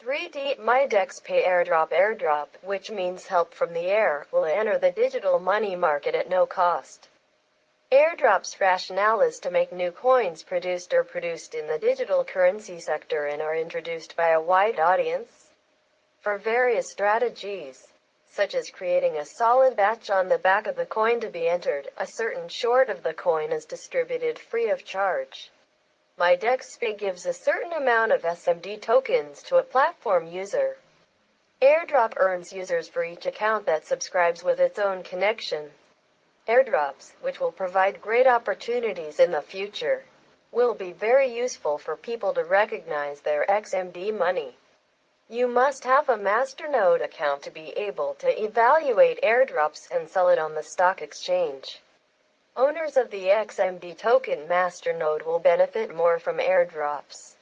3D MyDex Pay Airdrop Airdrop, which means help from the air, will enter the digital money market at no cost. Airdrop's rationale is to make new coins produced or produced in the digital currency sector and are introduced by a wide audience for various strategies, such as creating a solid batch on the back of the coin to be entered. A certain short of the coin is distributed free of charge. MyDexPay gives a certain amount of XMD tokens to a platform user. Airdrop earns users for each account that subscribes with its own connection. Airdrops, which will provide great opportunities in the future, will be very useful for people to recognize their XMD money. You must have a Masternode account to be able to evaluate airdrops and sell it on the stock exchange. Owners of the XMD token Masternode will benefit more from airdrops.